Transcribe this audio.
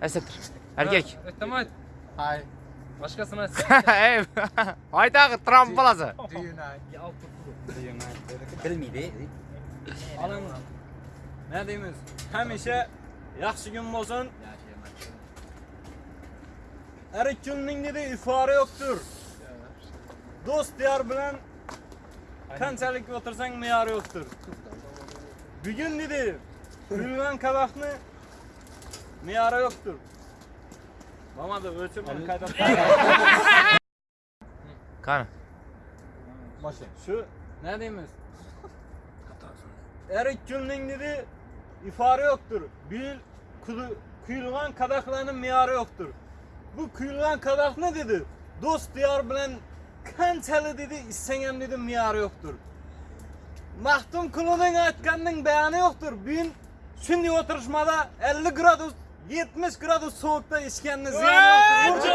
Esatır. Erkek. Tamam. Hi, Başkasına Ey. Hayda Trump balası. bilmeydi. Alın. Ne deyimiz? Yaxshi kun bo'lsin. Har ikki kunning dedi ifori yo'qdir. Do'st diyor bilan qanchalik o'tirsang me'yori yo'qdir. Bugun dedi kuyulgan qaboqni me'yori yo'qdir. Bo'lmadi, o'chirman qayta. Qani. Shu ne deyimiz? Her iki günün dedi ifade yoktur. Bir kudu- kuyulgan kadaklarının miyarı yoktur. Bu kuyulgan kadak ne dedi? Dost diyar bilen kançalı dedi istenen dedi miyarı yoktur. Mahtum kulunun aytkanının beyanı yoktur. Bugün şimdi oturuşmada 50 gradus 70 gradus soğukta içkeniniz ziyan yoktur.